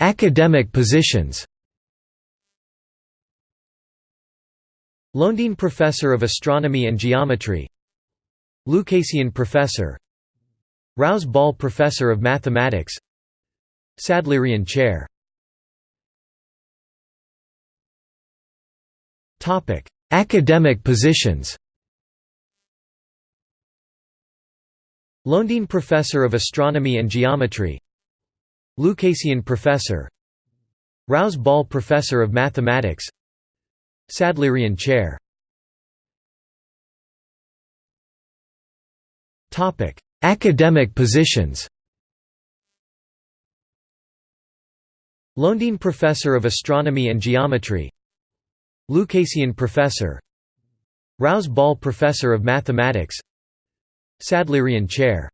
Academic positions Lowndean Professor of Astronomy and Geometry Lucasian Professor Rouse Ball Professor of Mathematics Sadleirian Chair Academic positions Lowndean Professor of Astronomy and Geometry Lucasian Professor. Rouse Ball Professor of Mathematics. Sadleirian Chair. Academic positions. Lowndean Professor of Astronomy and Geometry. Lucasian Professor. Rouse Ball Professor of Mathematics. Sadleirian Chair